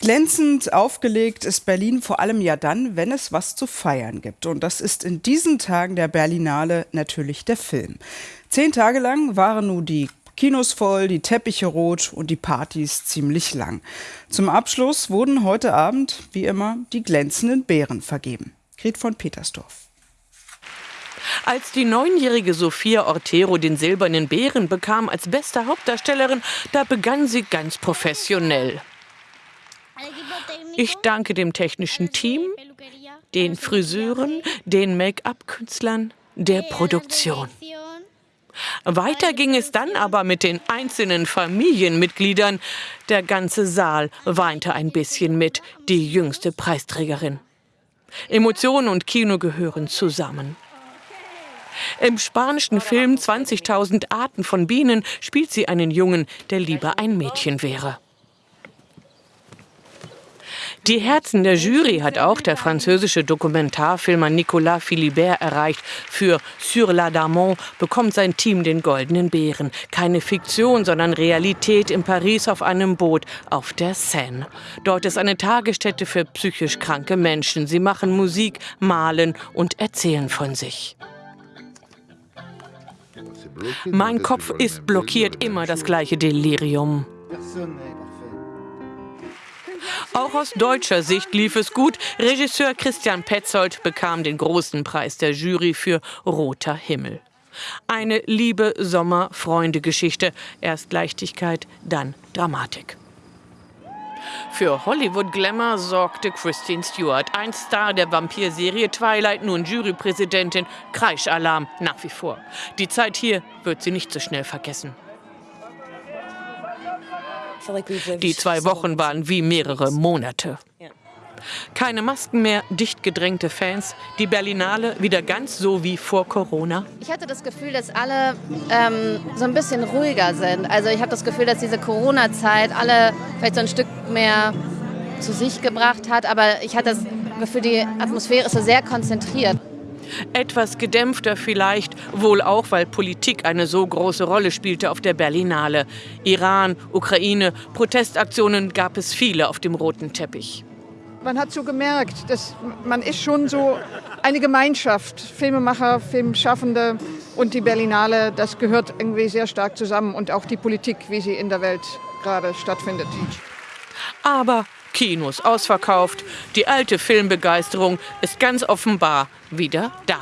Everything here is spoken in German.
Glänzend aufgelegt ist Berlin vor allem ja dann, wenn es was zu feiern gibt. Und das ist in diesen Tagen der Berlinale natürlich der Film. Zehn Tage lang waren nun die Kinos voll, die Teppiche rot und die Partys ziemlich lang. Zum Abschluss wurden heute Abend, wie immer, die glänzenden Bären vergeben. Gret von Petersdorf. Als die neunjährige Sophia Ortero den silbernen Bären bekam als beste Hauptdarstellerin, da begann sie ganz professionell. Ich danke dem technischen Team, den Friseuren, den Make-up-Künstlern, der Produktion. Weiter ging es dann aber mit den einzelnen Familienmitgliedern. Der ganze Saal weinte ein bisschen mit, die jüngste Preisträgerin. Emotionen und Kino gehören zusammen. Im spanischen Film 20.000 Arten von Bienen spielt sie einen Jungen, der lieber ein Mädchen wäre. Die Herzen der Jury hat auch der französische Dokumentarfilmer Nicolas Philibert erreicht. Für Sur la Damont bekommt sein Team den Goldenen Bären. Keine Fiktion, sondern Realität in Paris auf einem Boot auf der Seine. Dort ist eine Tagesstätte für psychisch kranke Menschen. Sie machen Musik, malen und erzählen von sich. Mein Kopf ist blockiert, immer das gleiche Delirium. Auch aus deutscher Sicht lief es gut. Regisseur Christian Petzold bekam den großen Preis der Jury für Roter Himmel. Eine liebe Sommer-Freunde-Geschichte. Erst Leichtigkeit, dann Dramatik. Für Hollywood-Glamour sorgte Christine Stewart, ein Star der Vampirserie Twilight, nun Jurypräsidentin. Kreischalarm nach wie vor. Die Zeit hier wird sie nicht so schnell vergessen. Die zwei Wochen waren wie mehrere Monate. Keine Masken mehr, dicht gedrängte Fans, die Berlinale wieder ganz so wie vor Corona. Ich hatte das Gefühl, dass alle ähm, so ein bisschen ruhiger sind. Also ich habe das Gefühl, dass diese Corona-Zeit alle vielleicht so ein Stück mehr zu sich gebracht hat. Aber ich hatte das Gefühl, die Atmosphäre ist so sehr konzentriert. Etwas gedämpfter vielleicht, wohl auch, weil Politik eine so große Rolle spielte auf der Berlinale. Iran, Ukraine, Protestaktionen gab es viele auf dem roten Teppich. Man hat so gemerkt, dass man ist schon so eine Gemeinschaft, Filmemacher, Filmschaffende und die Berlinale, das gehört irgendwie sehr stark zusammen und auch die Politik, wie sie in der Welt gerade stattfindet. Aber Kinos ausverkauft. Die alte Filmbegeisterung ist ganz offenbar wieder da.